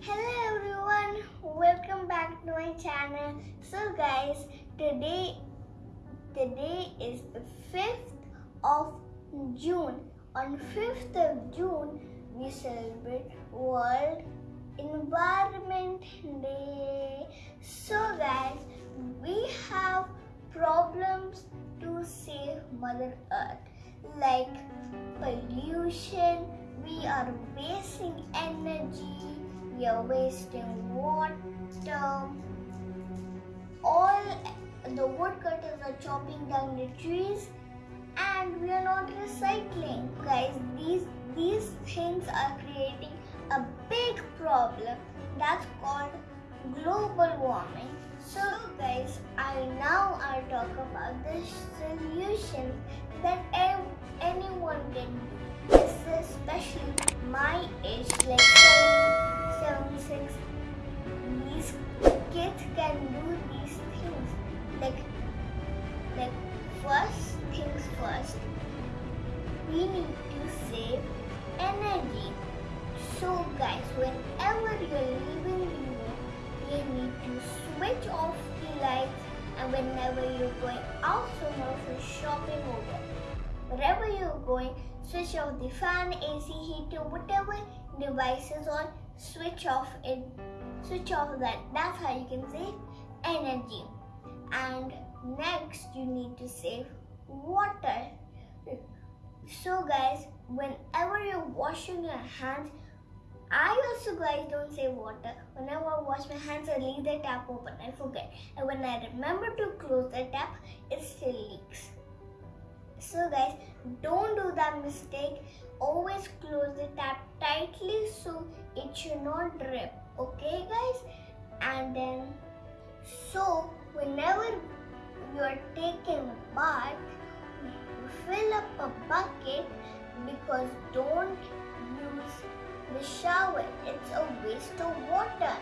Hello everyone, welcome back to my channel. So guys, today today is the 5th of June. On 5th of June, we celebrate World Environment Day. So guys, we have problems to save Mother Earth like pollution, we are wasting energy, are wasting water. All the woodcutters are chopping down the trees and we are not recycling. Guys, these these things are creating a big problem that's called global warming. So guys, I now I talk about the solution that anyone can do. Especially my age, like seven, seven, six. These kids can do these things. Like, like first things first. We need to save energy. So guys, whenever you're leaving room, you need to switch off the lights and whenever you're going out somewhere for shopping or wherever you're going, switch off the fan, AC, heater, whatever device is on, switch off it, switch off that. That's how you can save energy. And next, you need to save water. So guys, whenever you're washing your hands, I also guys don't save water. Whenever I wash my hands, I leave the tap open. I forget. And when I remember to close the tap, it still leaks. So guys, don't do that mistake. Always close the tap tightly so it should not drip. Okay guys? And then, so whenever you are taking a bath, fill up a bucket because don't use the shower. It's a waste of water.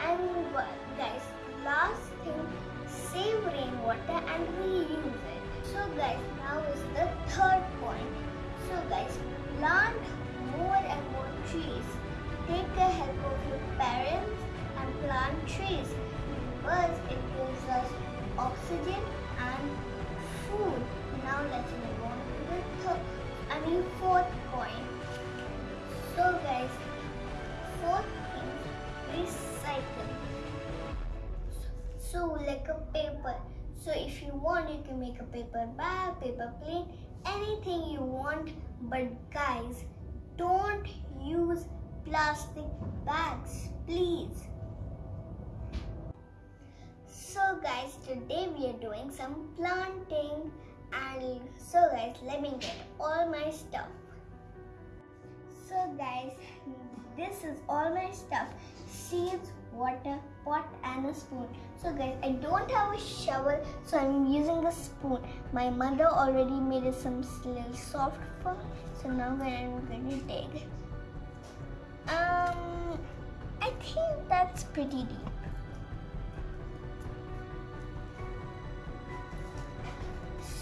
And guys, last thing, save rainwater and reuse it. So guys, now is the third point. So guys, plant more and more trees. Take the help of your parents and plant trees because it gives us oxygen and food. Now let's move on to the third, I mean fourth point. So guys, fourth thing, recycle. So like a paper. So if you want, you can make a paper bag, paper plate, anything you want. But guys, don't use plastic bags, please. So guys, today we are doing some planting and so guys, let me get all my stuff. So guys, this is all my stuff. Seeds, water, pot and a spoon. So guys, I don't have a shovel, so I'm using a spoon. My mother already made it some little soft for me. So now I'm to dig. Um, I think that's pretty deep.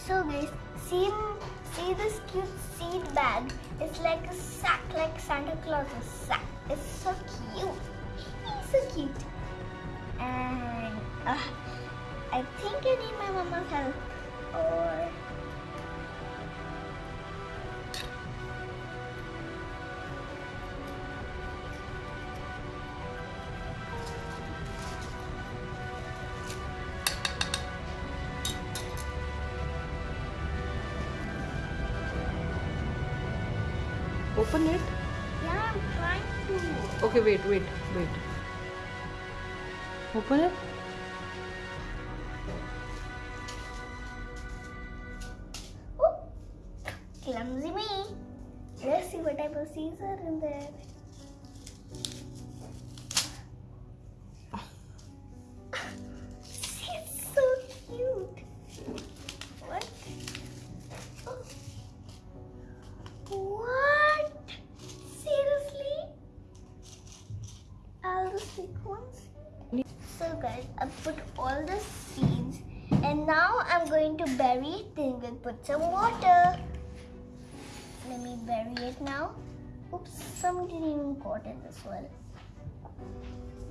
So guys, see, see this cute seed bag? It's like a sack, like Santa Claus's sack. It's so cute. So cute. And uh, I think I need my mama's help. Or Open it. yeah, I'm trying to. Okay, wait, wait, wait. Open it. Ooh, clumsy me. Let's see what type of seeds are in there. Put all the seeds and now I'm going to bury it. Then we'll put some water. Let me bury it now. Oops, some even got it as well.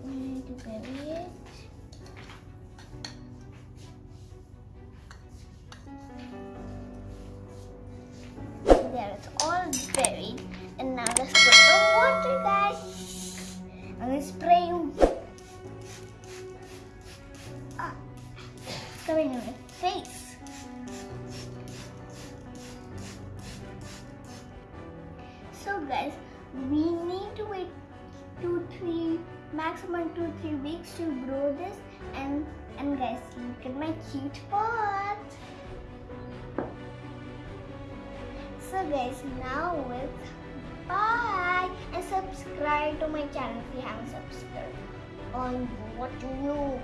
We need to bury it. There it's all buried. And now let's put some water, guys. I'm gonna So guys, we need to wait two, three, maximum two, three weeks to grow this. And and guys, look at my cute pot. So guys, now with bye and subscribe to my channel if you haven't subscribed. On what you know.